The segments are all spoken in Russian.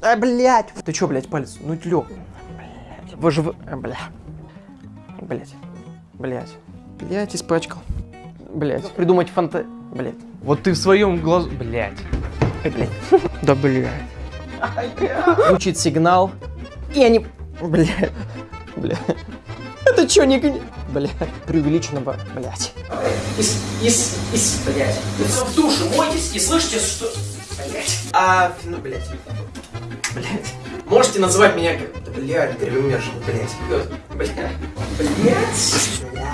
А, блядь. Ты чё, блядь, палец? Ну, лёг. Блядь. Вы же... Бля. Блядь. Блядь. Блядь, испачкал. Блядь. Придумать фанта... Блядь. Вот ты в своем глазу... Блять. Ай, блядь. Да, блядь. Звучит сигнал. И они... Блядь. Блядь. Это чё, не... Блядь. Преувеличенного... Блядь. Из... Из... Из... Блядь. В душе мойтесь и слышите, что... Блядь. А... Ну, блядь. Блядь. Можете называть меня... как- Да, блядь, гребемершин, блядь. Блядь. Блядь. Бля.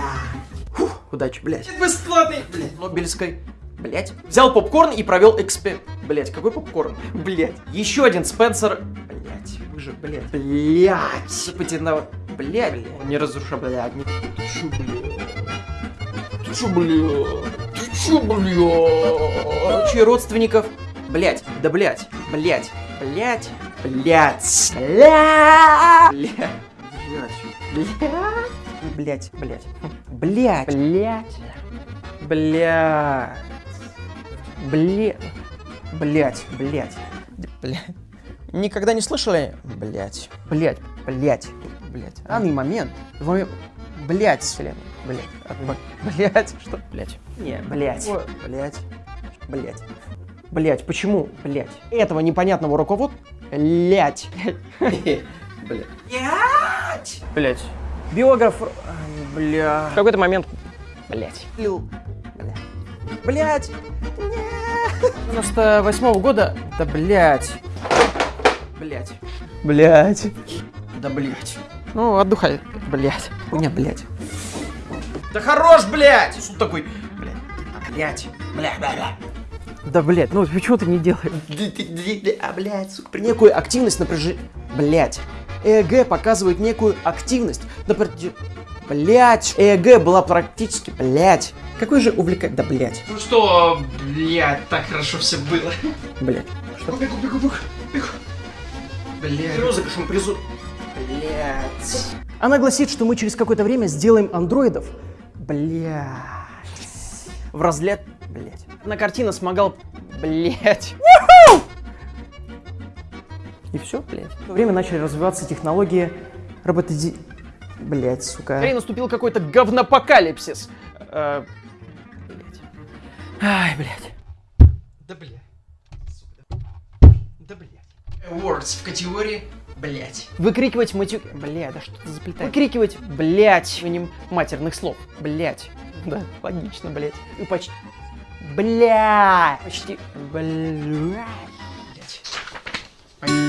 Фух, удачи, блядь. Бесплатный, блядь, Нобелевской. Блять. Взял попкорн и провел экспе... Блять, какой попкорн? Блять. Еще один Спенсер. Блять, вы же, блять. Блять. Запатентовал. Блять. Не разруша, блять. Не... Ты чё, блядь? Ты чё, блядь? Ты чё, блядь? Чьи родственников? Блять, да блять, блять, блять, блять, блять, блять, блять, блять, блять, блять, блять. Блять. Блять, блять. Блять. Никогда не слышали? Блять. Блять, блять, блядь. Данный момент. В момент... Блядь, вселенной. Блядь. А блядь. Что? Блядь. Не, блядь. Блядь. Блядь. Блядь, почему? Блядь. Этого непонятного руковод... Блядь. Блядь. Блядь. Блядь. Биограф... Бля... В какой-то момент... Блядь. Лю. Блядь. Блядь. 98 -го года... Да блядь. Блядь. Блядь. Да блядь. Ну, отдыхай. Блять. Хуйня, блять. Да хорош, блять! Суд такой. Блять. Блять. Бля, бля, бля. Да, блять, ну почему ты не делаешь? А, блять, сука. При некую активность напряжения. Блять. ЭЭГ показывает некую активность. Напряжение. Блять. ЭЭГ была практически. Блять. Какой же увлекать. Да, блять. Ну что, блядь, так хорошо все было. Блять. Бегу, бегу, бегу, бегу, бегу. Блядь. Розыгрышем призу... Блять. Она гласит, что мы через какое-то время сделаем андроидов. Блять. В разлет... Блять. На картина смогал... Блять. И все, блять. В то время начали развиваться технологии роботизи... Блять, сука. И наступил какой-то говнопокалипсис. Э, блять. Ай, блять. Да блядь. Сука, Да блядь. Awards в категории блять. Выкрикивать матюк... Бля, да что ты заплетаешь? Выкрикивать, блять, именем матерных слов. Блять. Да, логично, блять. И почти... Бля! Почти... Бля... Блять.